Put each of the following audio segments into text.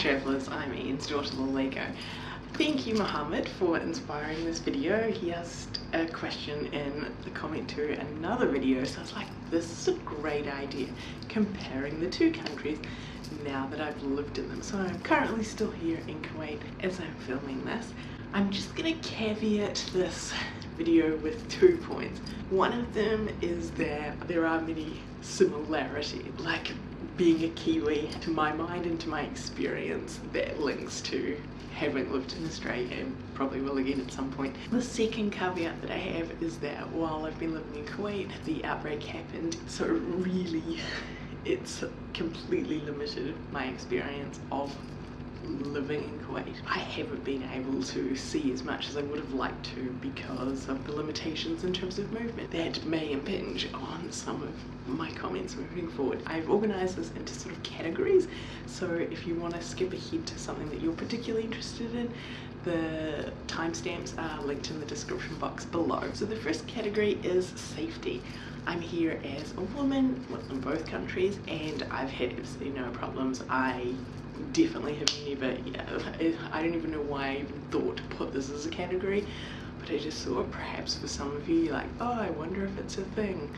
travellers, I'm Ian's daughter Lego. Thank you Mohammed for inspiring this video. He asked a question in the comment to another video so I was like this is a great idea comparing the two countries now that I've lived in them. So I'm currently still here in Kuwait as I'm filming this. I'm just gonna caveat this video with two points. One of them is that there are many similarities, like being a Kiwi to my mind and to my experience that links to having lived in Australia and probably will again at some point. The second caveat that I have is that while I've been living in Kuwait, the outbreak happened, so really it's completely limited my experience of living in Kuwait. I haven't been able to see as much as I would have liked to because of the limitations in terms of movement that may impinge on some of my comments moving forward. I've organised this into sort of categories so if you want to skip ahead to something that you're particularly interested in the timestamps are linked in the description box below. So the first category is safety. I'm here as a woman in both countries and I've had absolutely no problems. I definitely have never, yeah, I don't even know why I even thought to put this as a category, but I just thought perhaps for some of you, like, oh, I wonder if it's a thing.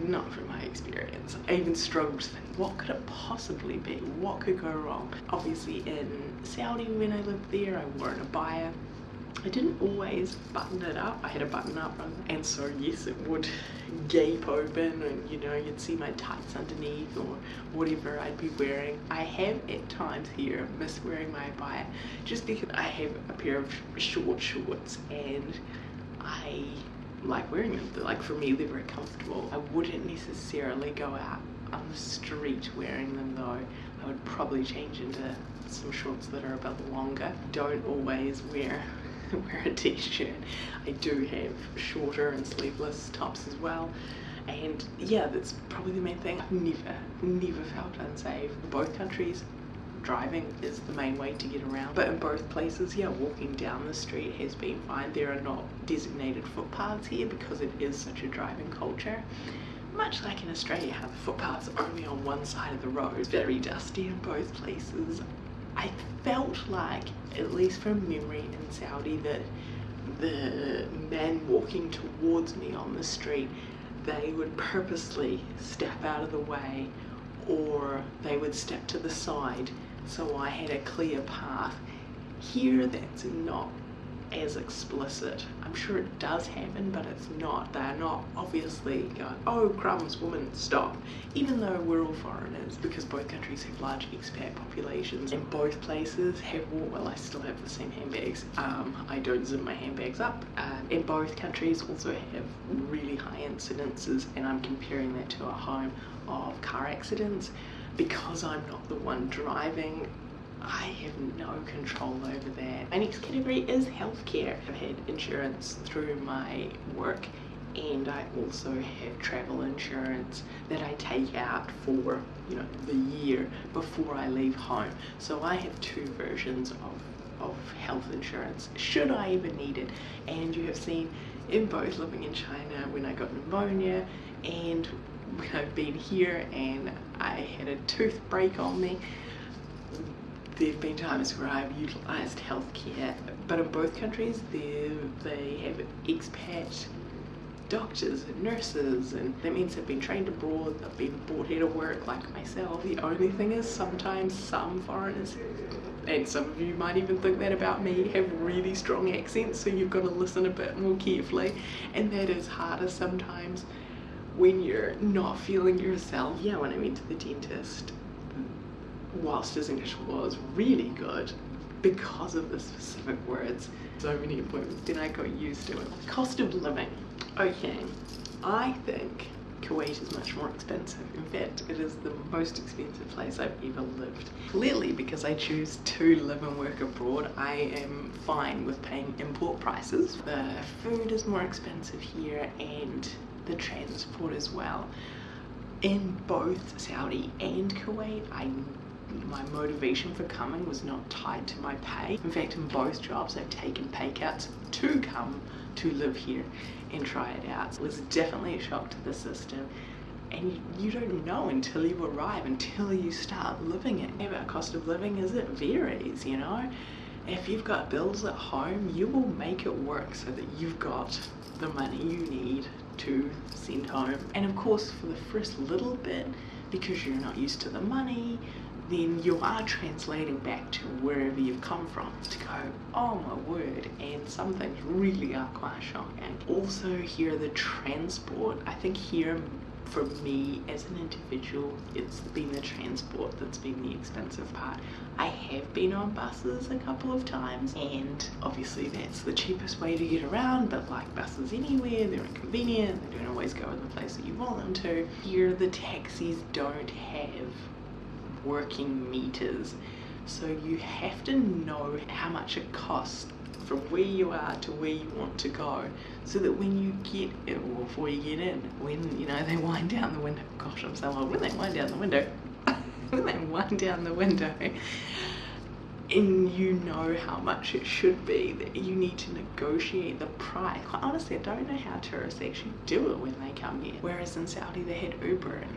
Not from my experience. I even struggled to think, what could it possibly be? What could go wrong? Obviously in Saudi when I lived there, I wore an abaya I didn't always button it up. I had a button up and so yes it would gape open and you know you'd see my tights underneath or whatever I'd be wearing. I have at times here missed wearing my abaya just because I have a pair of short shorts and I like wearing them. like for me they're very comfortable. I wouldn't necessarily go out on the street wearing them though. I would probably change into some shorts that are a bit longer. Don't always wear wear a t-shirt. I do have shorter and sleeveless tops as well and yeah that's probably the main thing. I've never, never felt unsafe. Both countries driving is the main way to get around but in both places yeah walking down the street has been fine. There are not designated footpaths here because it is such a driving culture much like in Australia how the footpaths are only on one side of the road. It's very dusty in both places. I felt like, at least from memory in Saudi, that the men walking towards me on the street, they would purposely step out of the way or they would step to the side so I had a clear path. Here that's not as explicit. I'm sure it does happen, but it's not. They're not obviously going, oh crumbs, woman, stop. Even though we're all foreigners, because both countries have large expat populations, and both places have, well, I still have the same handbags. Um, I don't zip my handbags up. Uh, and both countries also have really high incidences, and I'm comparing that to a home of car accidents. Because I'm not the one driving, I have no control over that. My next category is healthcare. I've had insurance through my work and I also have travel insurance that I take out for you know the year before I leave home so I have two versions of of health insurance should I ever need it and you have seen in both living in China when I got pneumonia and when I've been here and I had a tooth break on me there have been times where I've utilised healthcare, but in both countries they have expat doctors and nurses and that means they've been trained abroad, they've been brought here to work like myself. The only thing is sometimes some foreigners, and some of you might even think that about me, have really strong accents so you've got to listen a bit more carefully and that is harder sometimes when you're not feeling yourself. Yeah, when I went to the dentist whilst his English was really good because of the specific words. So many appointments, then I got used to it. Cost of living. Okay, I think Kuwait is much more expensive. In fact, it is the most expensive place I've ever lived. Clearly, because I choose to live and work abroad, I am fine with paying import prices. The food is more expensive here and the transport as well. In both Saudi and Kuwait, I my motivation for coming was not tied to my pay. In fact, in both jobs, I've taken pay cuts to come to live here and try it out. It was definitely a shock to the system. and you don't know until you arrive, until you start living it. About cost of living is it varies, you know. If you've got bills at home, you will make it work so that you've got the money you need to send home. And of course, for the first little bit, because you're not used to the money, then you are translating back to wherever you've come from to go, oh my word, and some things really are quite shocking. Also here the transport, I think here for me as an individual it's been the transport that's been the expensive part i have been on buses a couple of times and obviously that's the cheapest way to get around but like buses anywhere they're inconvenient they don't always go to the place that you want them to here the taxis don't have working meters. So you have to know how much it costs from where you are to where you want to go so that when you get eh, it or before you get in when you know they wind down the window. Gosh I'm so old. When they wind down the window when they wind down the window and you know how much it should be that you need to negotiate the price. Quite honestly I don't know how tourists actually do it when they come here. Whereas in Saudi they had Uber and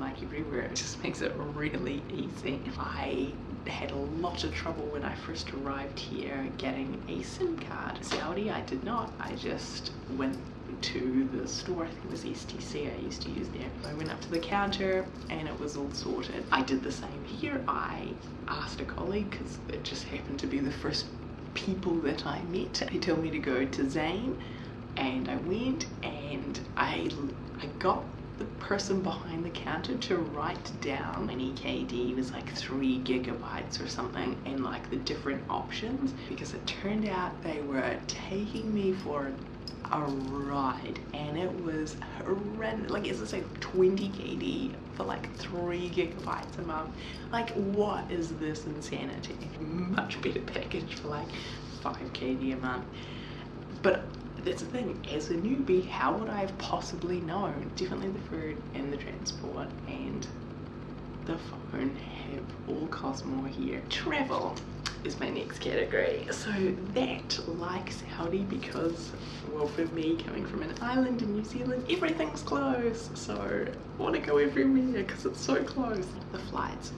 like everywhere it just makes it really easy I had a lot of trouble when I first arrived here getting a SIM card. Saudi, I did not. I just went to the store, I think it was STC I used to use there. I went up to the counter and it was all sorted. I did the same here. I asked a colleague because it just happened to be the first people that I met. He told me to go to Zain and I went and I, I got the person behind the counter to write down an EKD was like three gigabytes or something and like the different options because it turned out they were taking me for a ride and it was horrendous like it's like 20 KD for like three gigabytes a month? Like what is this insanity? Much better package for like 5 KD a month. But that's the thing, as a newbie, how would I have possibly known? Definitely the food and the transport and the phone have all cost more here. Travel is my next category. So that, like Saudi, because, well for me, coming from an island in New Zealand, everything's close. So I want to go everywhere because it's so close. The flights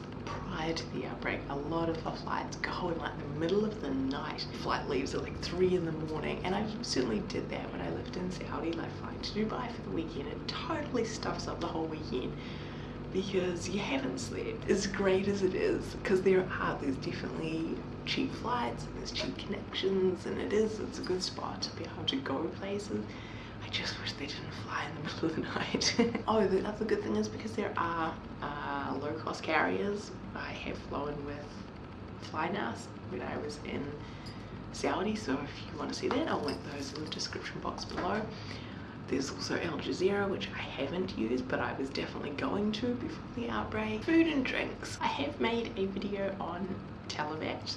prior to the outbreak, a lot of the flights go in like the middle of the night. Flight leaves at like three in the morning, and I certainly did that when I lived in Saudi, like flying to Dubai for the weekend. It totally stuffs up the whole weekend because you haven't slept. As great as it is, because there are, there's definitely cheap flights and there's cheap connections, and it is, it's a good spot to be able to go places. I just wish they didn't fly in the middle of the night. oh, the other good thing is because there are uh, uh, low-cost carriers. I have flown with Flynas when I was in Saudi, so if you want to see that, I'll link those in the description box below. There's also Al Jazeera, which I haven't used, but I was definitely going to before the outbreak. Food and drinks. I have made a video on Talabat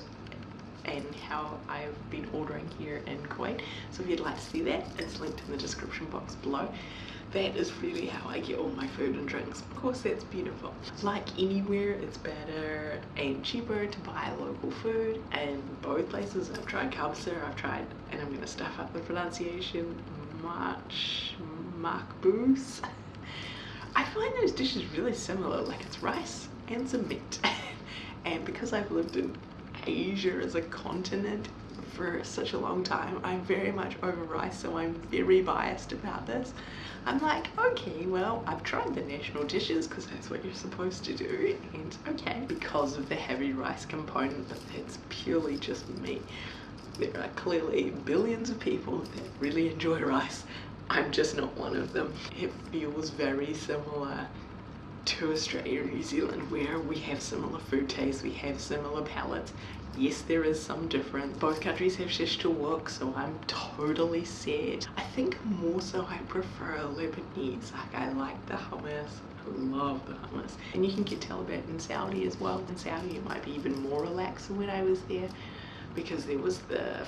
and how I've been ordering here in Kuwait. So if you'd like to see that, it's linked in the description box below. That is really how I get all my food and drinks. Of course, that's beautiful. Like anywhere, it's better and cheaper to buy local food. And both places, I've tried Kabsa, I've tried, and I'm gonna stuff up the pronunciation, March, Makbous. I find those dishes really similar, like it's rice and some meat. and because I've lived in Asia as a continent for such a long time. I'm very much over rice, so I'm very biased about this. I'm like, okay, well, I've tried the national dishes because that's what you're supposed to do. And okay, because of the heavy rice component, but that's purely just me. There are clearly billions of people that really enjoy rice. I'm just not one of them. It feels very similar to Australia and New Zealand where we have similar food tastes, we have similar palates. Yes, there is some difference. Both countries have shish kebab, so I'm totally set. I think more so I prefer Lebanese. Like I like the hummus. I love the hummus. And you can get Talabat in Saudi as well. In Saudi it might be even more relaxed than when I was there because there was the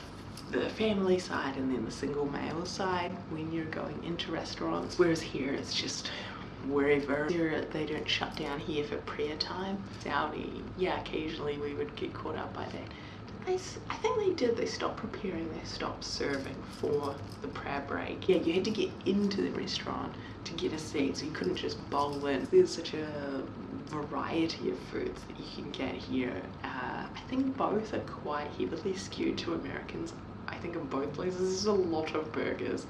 the family side and then the single male side when you're going into restaurants whereas here it's just wherever they don't shut down here for prayer time. Saudi, yeah, occasionally we would get caught up by that. I, think they did. They stopped preparing. They stopped serving for the prayer break. Yeah, you had to get into the restaurant to get a seat, so you couldn't just bowl in. There's such a variety of foods that you can get here. Uh, I think both are quite heavily skewed to Americans. I think in both places there's a lot of burgers.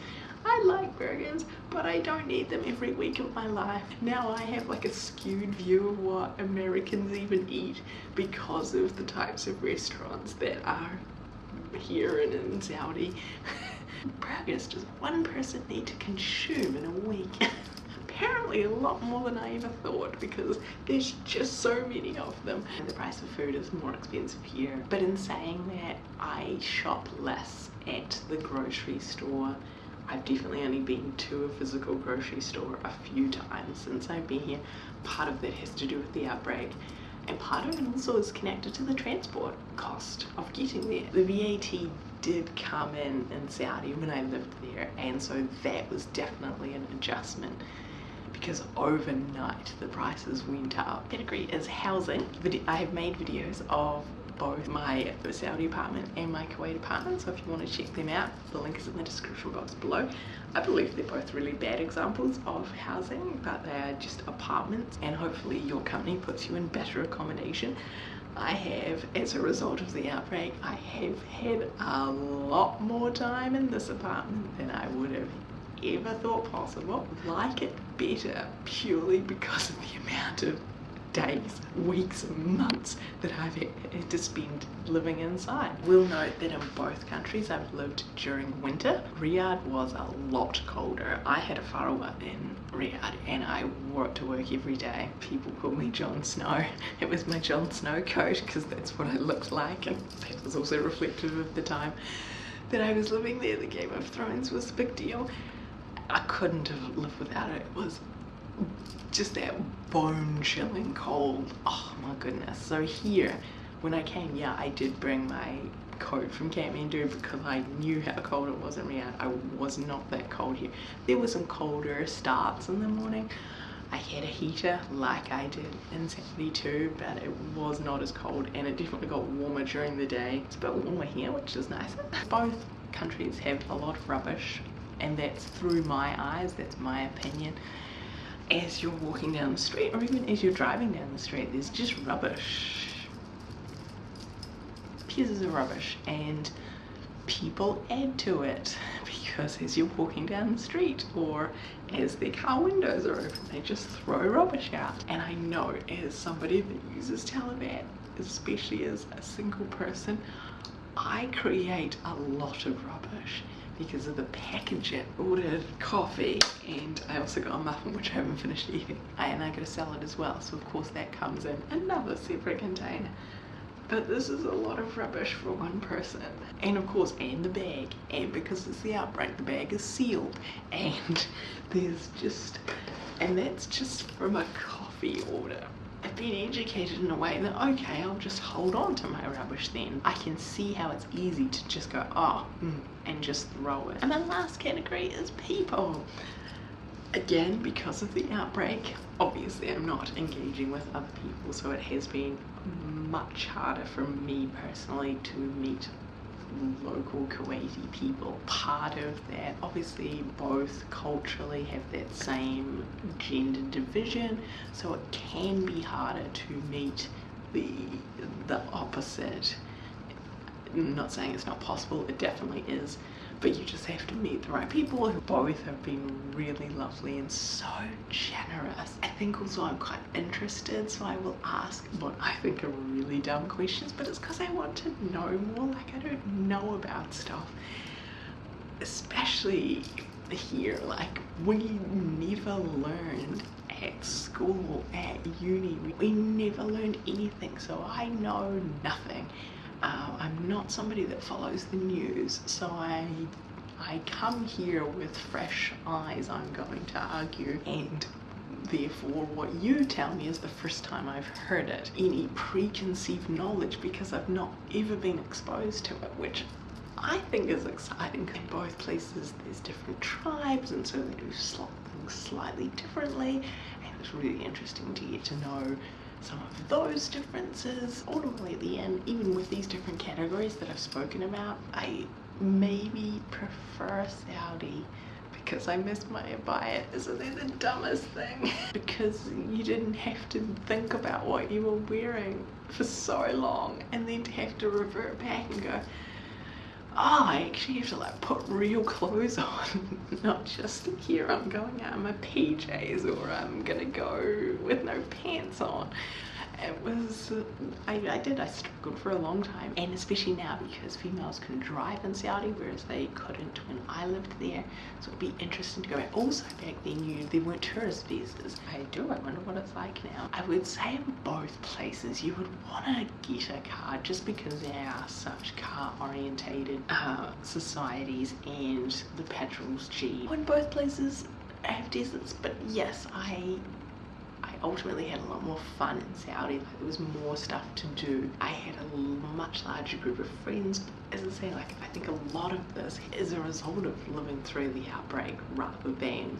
I like burgers, but I don't eat them every week of my life. Now I have like a skewed view of what Americans even eat because of the types of restaurants that are here and in Saudi. burgers does one person need to consume in a week? apparently a lot more than I ever thought because there's just so many of them. And the price of food is more expensive here. But in saying that, I shop less at the grocery store. I've definitely only been to a physical grocery store a few times since I've been here. Part of that has to do with the outbreak and part of it also is connected to the transport cost of getting there. The VAT did come in in Saudi when I lived there and so that was definitely an adjustment because overnight the prices went up. Category is housing. I have made videos of both my Saudi apartment and my Kuwait apartment so if you want to check them out the link is in the description box below. I believe they're both really bad examples of housing but they are just apartments and hopefully your company puts you in better accommodation. I have, as a result of the outbreak, I have had a lot more time in this apartment than I would have ever thought possible. Like it better purely because of the amount of days, weeks, months that I've had to spend living inside. We'll note that in both countries I've lived during winter. Riyadh was a lot colder. I had a farawa in Riyadh and I wore it to work every day. People call me Jon Snow. It was my Jon Snow coat because that's what I looked like and that was also reflective of the time that I was living there. The Game of Thrones was a big deal. I couldn't have lived without it. It was just that bone chilling cold. Oh my goodness. So here, when I came, yeah, I did bring my coat from Kathmandu because I knew how cold it was in Riyadh. I was not that cold here. There were some colder starts in the morning. I had a heater like I did in Saudi too, but it was not as cold and it definitely got warmer during the day. It's a bit warmer here, which is nice. Both countries have a lot of rubbish and that's through my eyes that's my opinion as you're walking down the street or even as you're driving down the street there's just rubbish. Pieces of rubbish and people add to it because as you're walking down the street or as their car windows are open they just throw rubbish out. And I know as somebody that uses Talabat especially as a single person I create a lot of rubbish because of the packaging. Ordered coffee and I also got a muffin which I haven't finished eating. And I got a salad as well so of course that comes in another separate container. But this is a lot of rubbish for one person. And of course, and the bag. And because it's the outbreak, the bag is sealed. And there's just, and that's just from a coffee order. I've been educated in a way that, okay, I'll just hold on to my rubbish then. I can see how it's easy to just go, oh, mm, and just throw it. And the last category is people. Again, because of the outbreak, obviously I'm not engaging with other people, so it has been much harder for me personally to meet local Kuwaiti people. Part of that, obviously both culturally have that same gender division, so it can be harder to meet the, the opposite. I'm not saying it's not possible, it definitely is but you just have to meet the right people who both have been really lovely and so generous. I think also I'm quite interested so I will ask what I think are really dumb questions but it's because I want to know more like I don't know about stuff especially here like we never learned at school at uni we never learned anything so I know nothing uh, I'm not somebody that follows the news, so I I come here with fresh eyes, I'm going to argue, and therefore what you tell me is the first time I've heard it. Any preconceived knowledge because I've not ever been exposed to it, which I think is exciting. In both places there's different tribes and so they do things slightly differently and it's really interesting to get to know some of those differences. Ultimately at the end, even with these different categories, that I've spoken about, I maybe prefer Saudi because I miss my abaya. Isn't that the dumbest thing? because you didn't have to think about what you were wearing for so long and then to have to revert back and go, oh, I actually have to like put real clothes on, not just here I'm going out. In my PJs or I'm gonna go with no pants on it was I, I did I struggled for a long time and especially now because females can drive in Saudi whereas they couldn't when I lived there. So it'd be interesting to go back. Also back then you there weren't tourist visas. I do I wonder what it's like now. I would say in both places you would want to get a car just because they are such car orientated uh, societies and the petrol's cheap. In both places I have deserts but yes I ultimately had a lot more fun in Saudi. Like, there was more stuff to do. I had a much larger group of friends. As I say, like I think a lot of this is a result of living through the outbreak rather than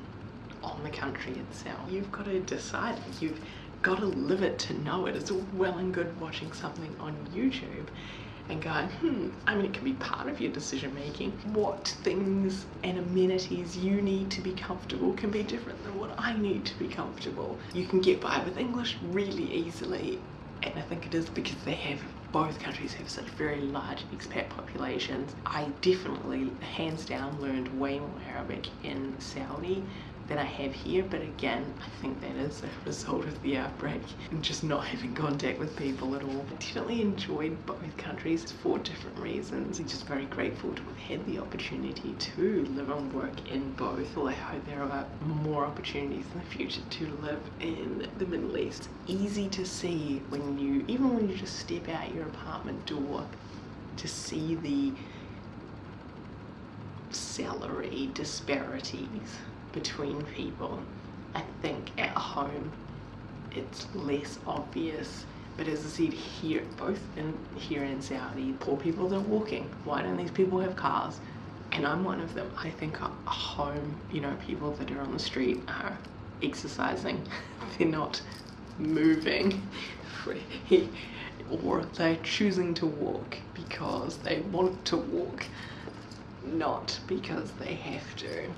on the country itself. You've got to decide. You've got to live it to know it. It's all well and good watching something on YouTube and going, hmm, I mean, it can be part of your decision making. What things and amenities you need to be comfortable can be different than what I need to be comfortable. You can get by with English really easily, and I think it is because they have both countries have such very large expat populations. I definitely, hands down, learned way more Arabic in Saudi than I have here but again I think that is a result of the outbreak and just not having contact with people at all. I definitely enjoyed both countries for different reasons. I'm just very grateful to have had the opportunity to live and work in both. Well I hope there are more opportunities in the future to live in the Middle East. Easy to see when you, even when you just step out your apartment door to see the salary disparities between people. I think at home it's less obvious but as I said here both in here in Saudi poor people are walking. Why don't these people have cars? And I'm one of them. I think at home you know people that are on the street are exercising. They're not moving. Or they're choosing to walk because they want to walk not because they have to